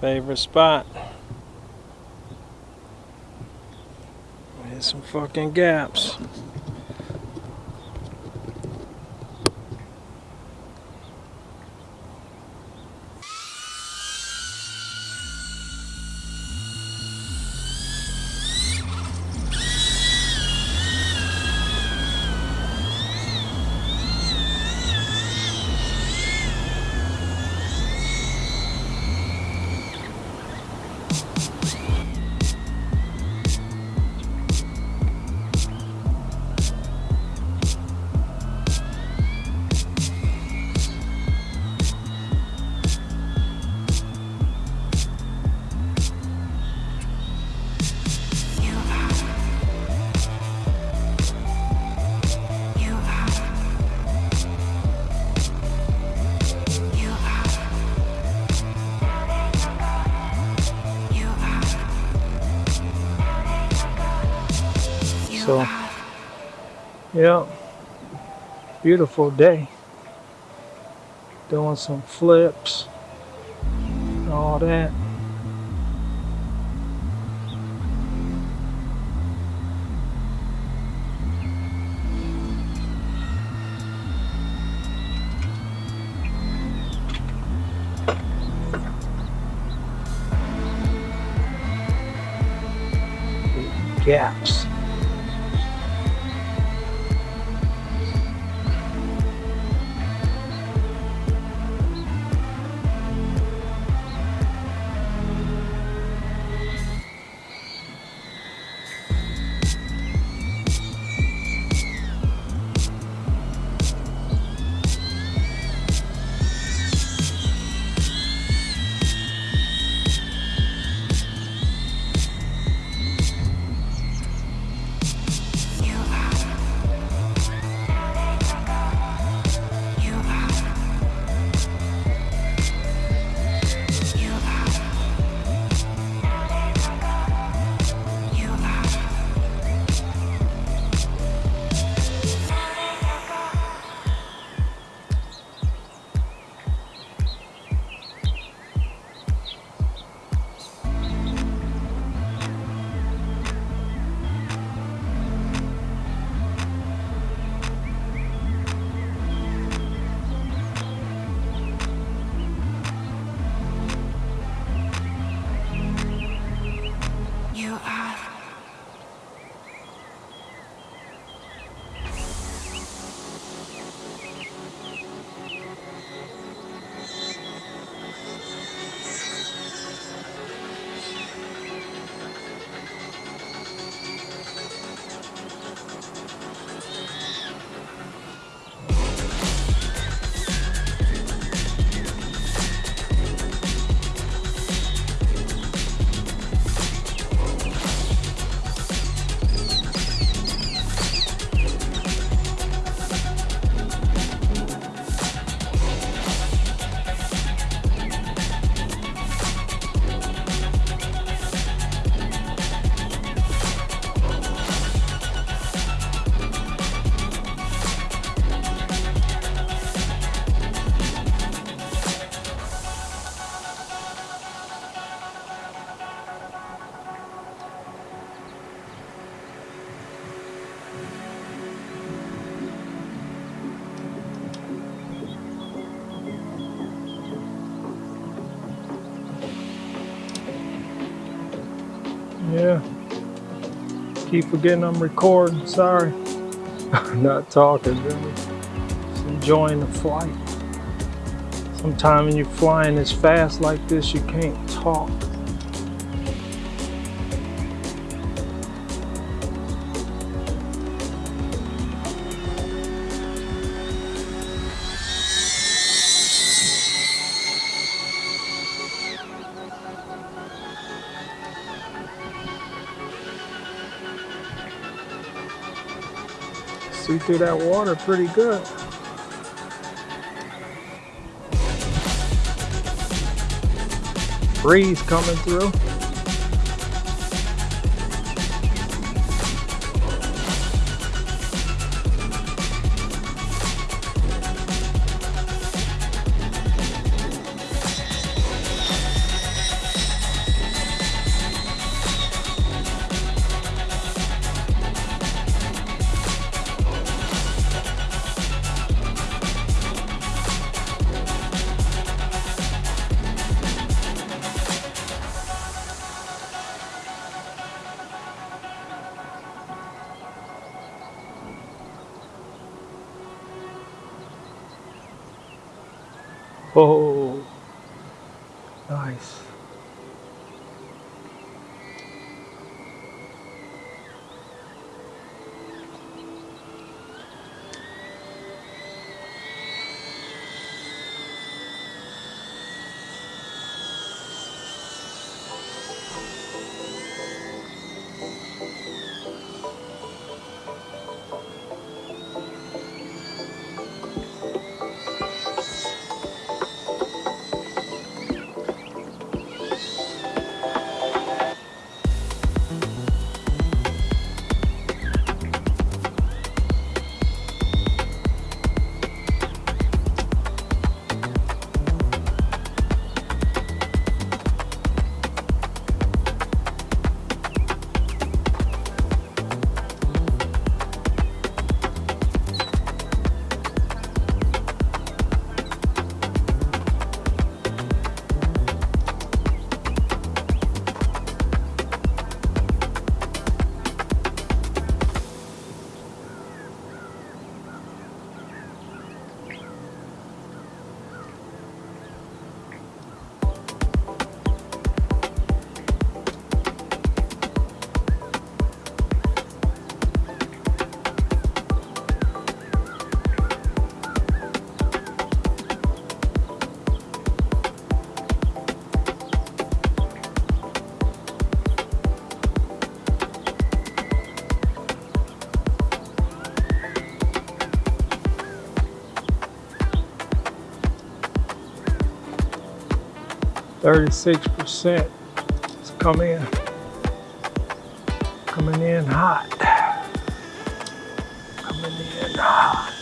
Favorite spot. Hit some fucking gaps. So, yeah, beautiful day. Doing some flips, all that. Gaps. Yeah. Keep forgetting I'm recording. Sorry. Not talking, really. Just enjoying the flight. Sometimes when you're flying as fast like this, you can't talk. See through that water pretty good. Breeze coming through. Oh, nice. Thirty-six percent. It's coming in. Coming in hot. Coming in hot.